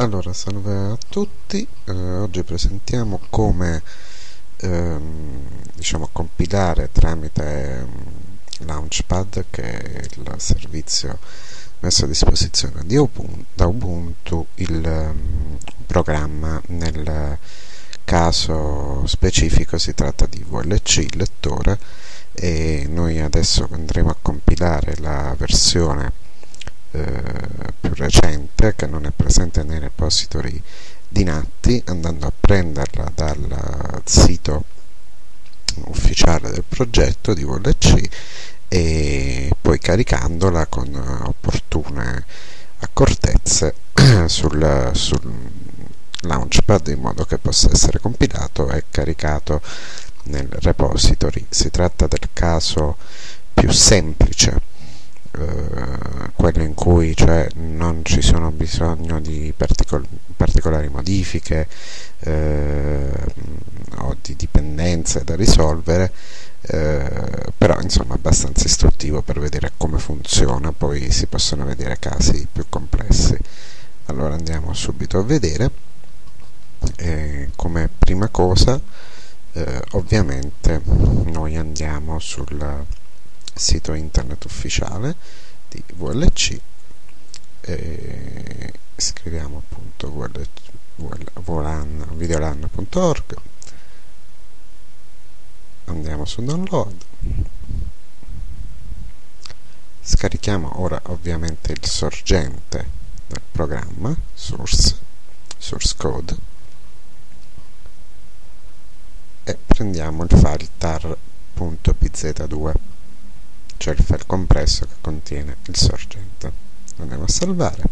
Allora, salve a tutti, eh, oggi presentiamo come ehm, diciamo, compilare tramite um, Launchpad, che è il servizio messo a disposizione Ubuntu, da Ubuntu, il um, programma. Nel caso specifico si tratta di VLC, il lettore, e noi adesso andremo a compilare la versione eh, più recente che non è presente nei repository di Natti andando a prenderla dal sito ufficiale del progetto di VLC e poi caricandola con opportune accortezze sul, sul launchpad in modo che possa essere compilato e caricato nel repository. Si tratta del caso più semplice eh, quello in cui cioè, non ci sono bisogno di particol particolari modifiche eh, o di dipendenze da risolvere eh, però insomma abbastanza istruttivo per vedere come funziona poi si possono vedere casi più complessi. Allora andiamo subito a vedere. Come prima cosa eh, ovviamente noi andiamo sul sito internet ufficiale di VLC e scriviamo appunto videolan.org andiamo su download. Scarichiamo ora ovviamente il sorgente del programma source source code e prendiamo il file tar.bz2 cioè il file compresso che contiene il sorgente. Andiamo a salvare.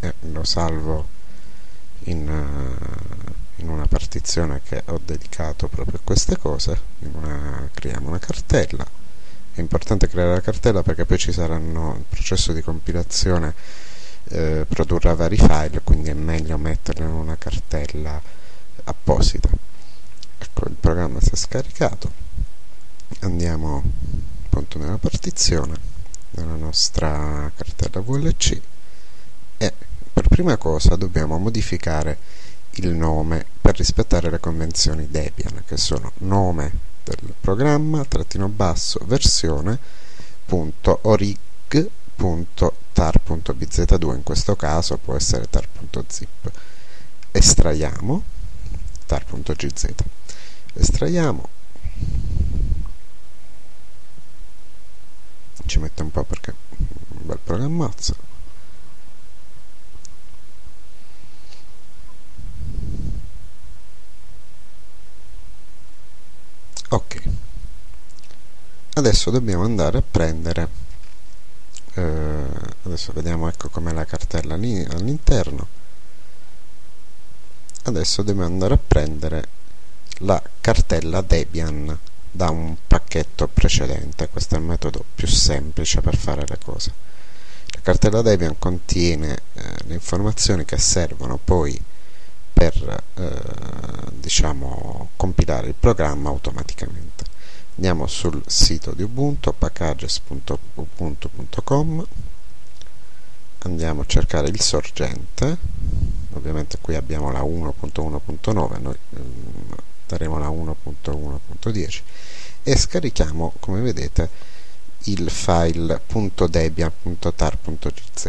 E lo salvo in, uh, in una partizione che ho dedicato proprio a queste cose. Una, creiamo una cartella. È importante creare la cartella perché poi ci saranno il processo di compilazione eh, produrrà vari file quindi è meglio metterlo in una cartella apposita. Ecco il programma si è scaricato. Andiamo appunto nella partizione della nostra cartella VLC e per prima cosa dobbiamo modificare il nome per rispettare le convenzioni Debian che sono nome del programma trattino basso versione punto orig punto tar.bz2 in questo caso può essere tar.zip estraiamo tar.gz estraiamo ci mette un po' perché è un bel programmazzo ok. Adesso dobbiamo andare a prendere eh, adesso vediamo ecco com'è la cartella all'interno. Adesso dobbiamo andare a prendere la cartella Debian da un pacchetto precedente. Questo è il metodo più semplice per fare le cose. La cartella Debian contiene eh, le informazioni che servono poi per eh, diciamo compilare il programma automaticamente. Andiamo sul sito di Ubuntu packages.ubuntu.com andiamo a cercare il sorgente. Ovviamente qui abbiamo la 1.1.9 noi ehm, daremo la 1.1.10 e scarichiamo come vedete il file .debian.tar.gz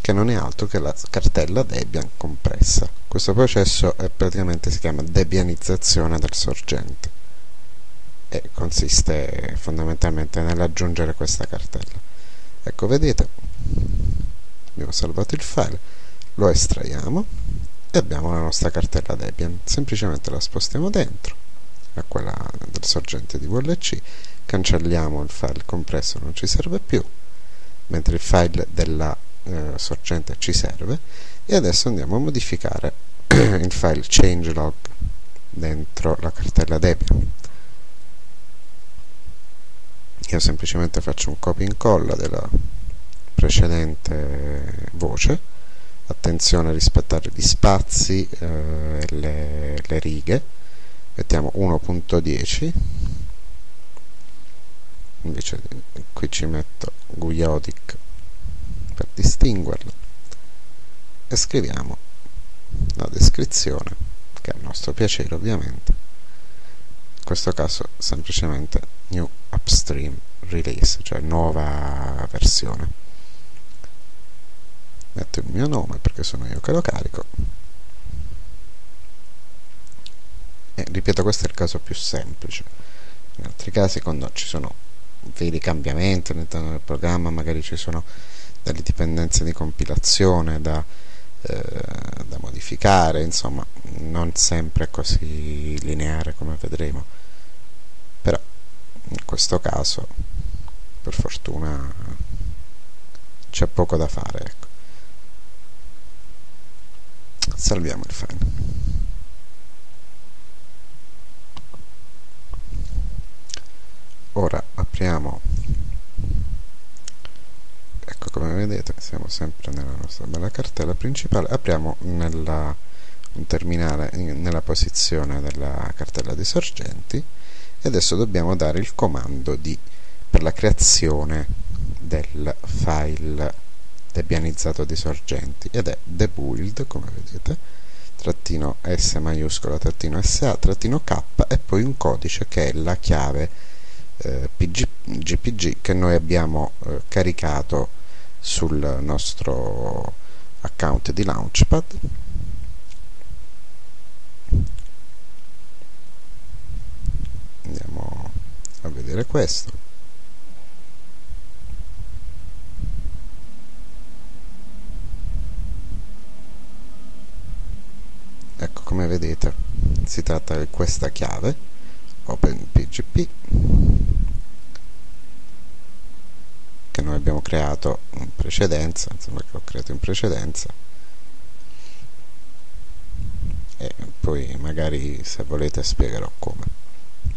che non è altro che la cartella Debian compressa. Questo processo è, praticamente si chiama debianizzazione del sorgente e consiste fondamentalmente nell'aggiungere questa cartella. Ecco vedete abbiamo salvato il file lo estraiamo e abbiamo la nostra cartella Debian. Semplicemente la spostiamo dentro a quella del sorgente di VLC cancelliamo il file compresso non ci serve più mentre il file della eh, sorgente ci serve. E adesso andiamo a modificare il file changelog dentro la cartella Debian. Io semplicemente faccio un copia e incolla della precedente voce attenzione a rispettare gli spazi eh, le, le righe. Mettiamo 1.10 invece qui ci metto Guiodic per distinguerlo. E scriviamo la descrizione che è a nostro piacere ovviamente. In questo caso semplicemente new upstream release cioè nuova versione metto il mio nome perché sono io che lo carico. E ripeto questo è il caso più semplice. In altri casi quando ci sono veri cambiamenti all'interno del programma magari ci sono delle dipendenze di compilazione da, eh, da modificare insomma non sempre è così lineare come vedremo. Però in questo caso per fortuna c'è poco da fare ecco. Salviamo il file. Ora apriamo. Ecco come vedete siamo sempre nella nostra bella cartella principale. Apriamo nella, un terminale nella posizione della cartella di sorgenti. E adesso dobbiamo dare il comando di, per la creazione del file debianizzato di sorgenti? Ed è debuild come vedete trattino s maiuscola trattino sa trattino k e poi un codice che è la chiave eh, PG, GPG che noi abbiamo eh, caricato sul nostro account di Launchpad. Andiamo a vedere questo ecco come vedete tratta di questa chiave OpenPGP che noi abbiamo creato in precedenza, insomma che ho creato in precedenza. E poi magari se volete spiegherò come.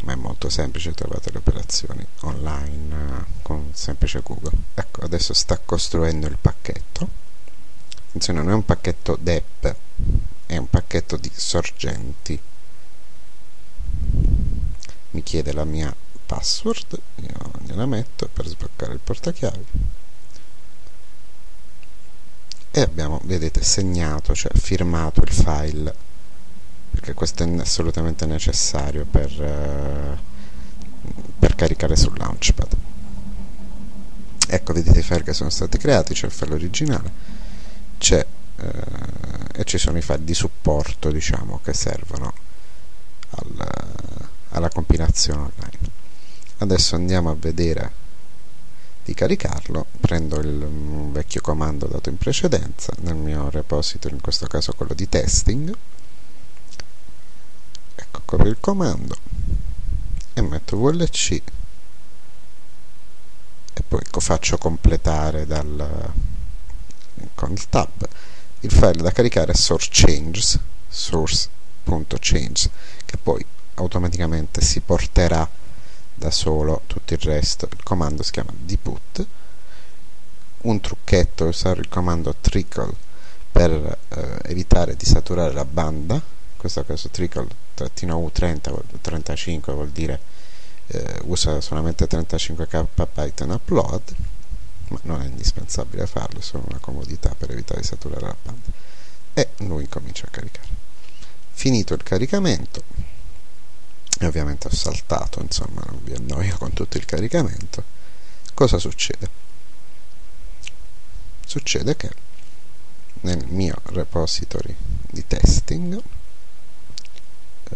Ma è molto semplice, trovate le operazioni online eh, con semplice Google. Ecco, adesso sta costruendo il pacchetto. Attenzione, non è un pacchetto DEP è un pacchetto di sorgenti mi chiede la mia password io gliela metto per sbloccare il portachiavi. E abbiamo vedete segnato cioè firmato il file perché questo è assolutamente necessario per, uh, per caricare sul launchpad. Ecco vedete i file che sono stati creati c'è il file originale c'è uh, e ci sono i file di supporto diciamo che servono al, alla compilazione online. Adesso andiamo a vedere di caricarlo. Prendo il vecchio comando dato in precedenza nel mio repository in questo caso quello di testing. Ecco copio il comando e metto vlc e poi faccio completare dal, con il tab il file da caricare è source changes source.change che poi automaticamente si porterà da solo tutto il resto. Il comando si chiama dput un trucchetto usare il comando trickle per eh, evitare di saturare la banda. In questo caso trickle-u30 35 vuol dire eh, usa solamente 35 KB in upload ma non è indispensabile farlo, è solo una comodità per evitare di saturare la banda. E lui comincia a caricare. Finito il caricamento e ovviamente ho saltato insomma non vi annoio con tutto il caricamento. Cosa succede? succede che nel mio repository di testing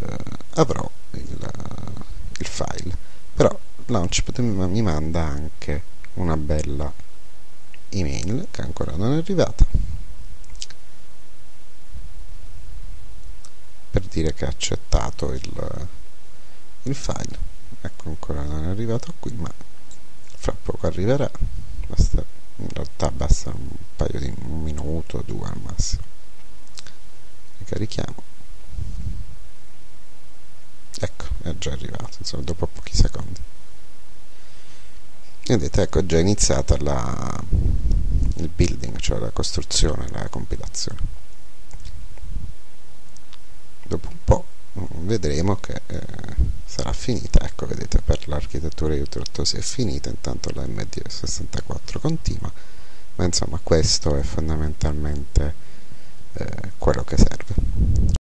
eh, avrò il, il, file. Però Launchpad mi manda anche una bella email che ancora non è arrivata. Per dire che ha accettato il il file. Ecco ancora non è arrivato qui ma fra poco arriverà. Basta, in realtà basta un paio di un minuto o due al massimo. Ricarichiamo ecco è già arrivato insomma dopo pochi secondi. Vedete ecco è già iniziata la, il building cioè la costruzione la compilazione. Dopo un po' vedremo che eh, sarà finita. Ecco vedete per l'architettura di si è finita intanto la MD64 continua ma insomma questo è fondamentalmente quello che serve